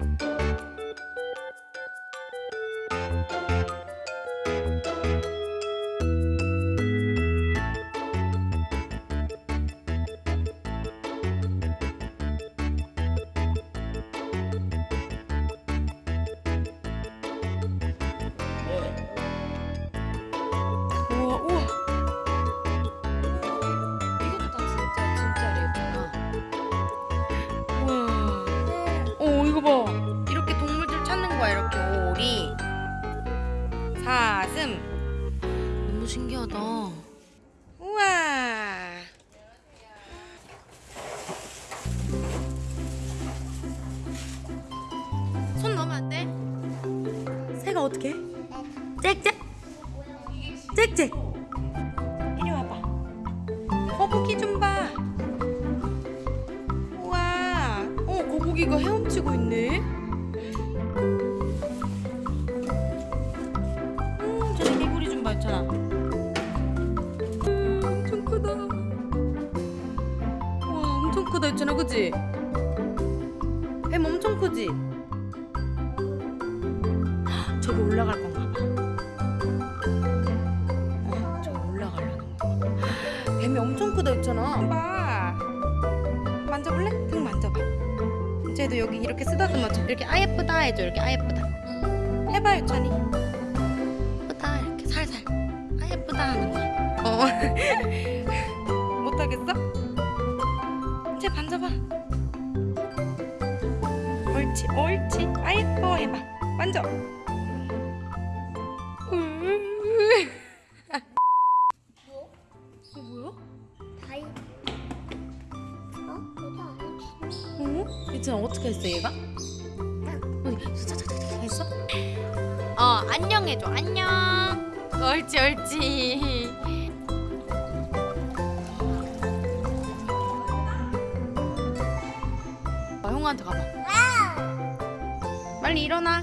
you 가슴 너무 신기하다. 우와. 손 넣으면 안 돼? 새가 어떻게 짹짹 짹짹 이리 와봐. 어, 거북이 좀봐. 우와. 어 거북이가 헤엄치고 있네. 크다 있잖아 그지? 뱀 엄청 크지? 헉, 저기 올라갈 건가 봐. 어, 저기 올라가려는 거 뱀이 엄청 크다 했잖아. 봐. 만져볼래? 등 만져봐. 쟤도 여기 이렇게 쓰다듬어 줘. 이렇게 아 예쁘다 해줘. 이렇게 아 예쁘다. 해봐 유찬이. 예쁘다. 이렇게 살살. 아 예쁘다 하는 어 못하겠어? 옳지 옳지 아 예뻐 해봐 만져 으. 어 뭐야? 다이. 어? 여자? 어? 어떻게 했어 얘가? 어디 자자자자 했어? 어 안녕 해줘 안녕 옳지 옳지 어, 형한테 가봐 빨리 일어나